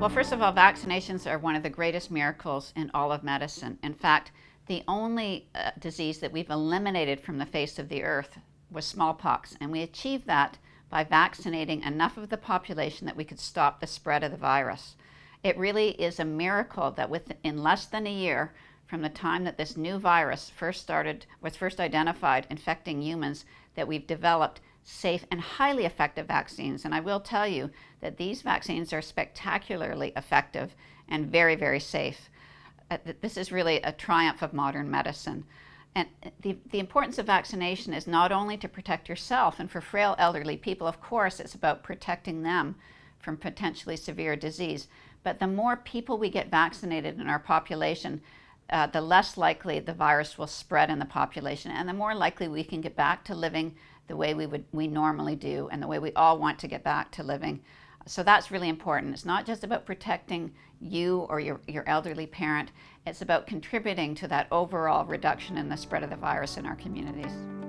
Well, first of all, vaccinations are one of the greatest miracles in all of medicine. In fact, the only uh, disease that we've eliminated from the face of the earth was smallpox, and we achieved that by vaccinating enough of the population that we could stop the spread of the virus. It really is a miracle that within less than a year from the time that this new virus first started was first identified infecting humans that we've developed safe and highly effective vaccines. And I will tell you that these vaccines are spectacularly effective and very, very safe. Uh, this is really a triumph of modern medicine. And the, the importance of vaccination is not only to protect yourself, and for frail elderly people, of course, it's about protecting them from potentially severe disease. But the more people we get vaccinated in our population, uh, the less likely the virus will spread in the population, and the more likely we can get back to living the way we would we normally do, and the way we all want to get back to living. So that's really important. It's not just about protecting you or your, your elderly parent, it's about contributing to that overall reduction in the spread of the virus in our communities.